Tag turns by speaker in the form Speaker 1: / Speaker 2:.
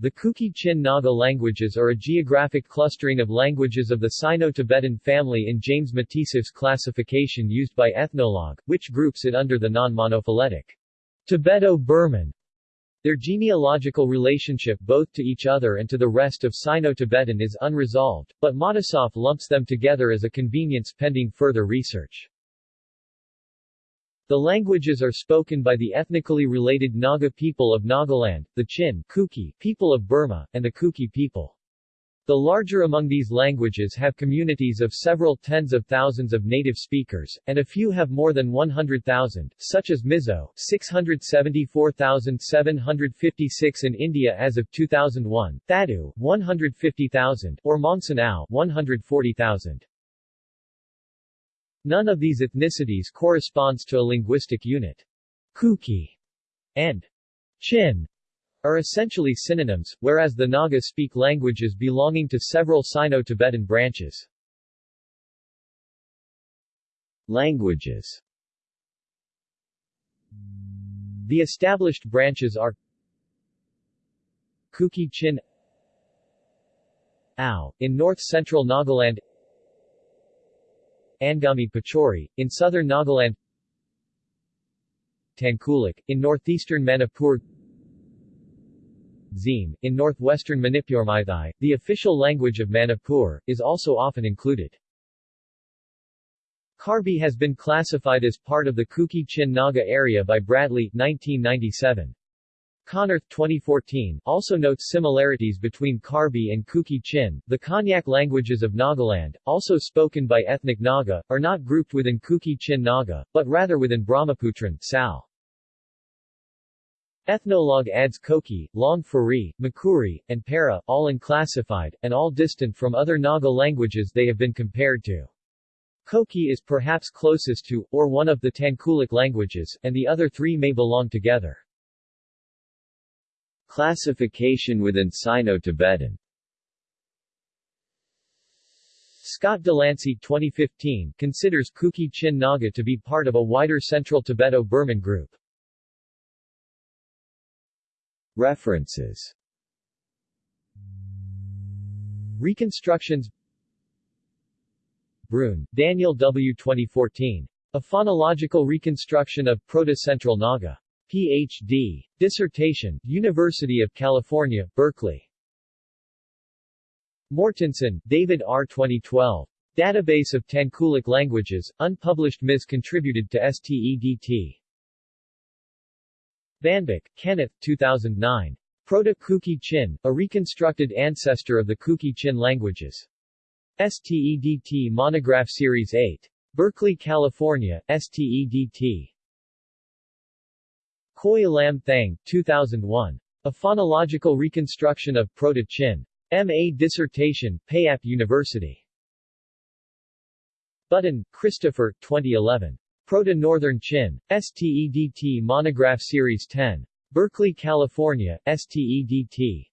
Speaker 1: The Kuki-Chin Naga languages are a geographic clustering of languages of the Sino-Tibetan family in James Matisoff's classification used by Ethnologue, which groups it under the non-monophyletic Tibeto-Burman. Their genealogical relationship both to each other and to the rest of Sino-Tibetan is unresolved, but Matisoff lumps them together as a convenience pending further research. The languages are spoken by the ethnically related Naga people of Nagaland, the Chin Kuki people of Burma, and the Kuki people. The larger among these languages have communities of several tens of thousands of native speakers, and a few have more than 100,000, such as Mizo 674,756 in India as of 2001, Thadou 150,000, or Mongsen Ao 140,000. None of these ethnicities corresponds to a linguistic unit. Kuki and Chin are essentially synonyms, whereas the Naga speak languages belonging to several Sino-Tibetan branches. Languages The established branches are Kuki-Chin Ao, in north-central Nagaland Angami Pochuri, in southern Nagaland Tangkhulic, in northeastern Manipur Zeme, in northwestern Manipur the official language of Manipur, is also often included. Karbi has been classified as part of the Kuki-Chin Naga area by Bradley 1997. Konnerth 2014 also notes similarities between Karbi and Kuki-Chin. The Konyak languages of Nagaland, also spoken by ethnic Naga, are not grouped within Kuki-Chin Naga, but rather within Brahmaputran Sal. Ethnologue adds Koki, Long Phuri, Makuri, and Para, all unclassified, and all distant from other Naga languages they have been compared to. Koki is perhaps closest to, or one of the Tangkhulic languages, and the other three may belong together. Classification within Sino-Tibetan Scott DeLancey 2015 considers Kuki-Chin Naga to be part of a wider Central Tibeto-Burman group. References Reconstructions Bruhn, Daniel W. 2014. A phonological reconstruction of Proto-Central Naga. Ph.D. Dissertation, University of California, Berkeley. Mortensen, David R. 2012. Database of Tangkhulic Languages, unpublished Ms. contributed to STEDT. VanBik, Kenneth, 2009. Proto-Kuki Chin, a reconstructed ancestor of the Kuki Chin languages. STEDT Monograph Series 8. Berkeley, California, STEDT. Khoi Lam Thang, 2001. A Phonological Reconstruction of Proto-Chin. M.A. Dissertation, Payap University. Button, Christopher, 2011. Proto-Northern Chin. STEDT Monograph Series 10. Berkeley, California, STEDT.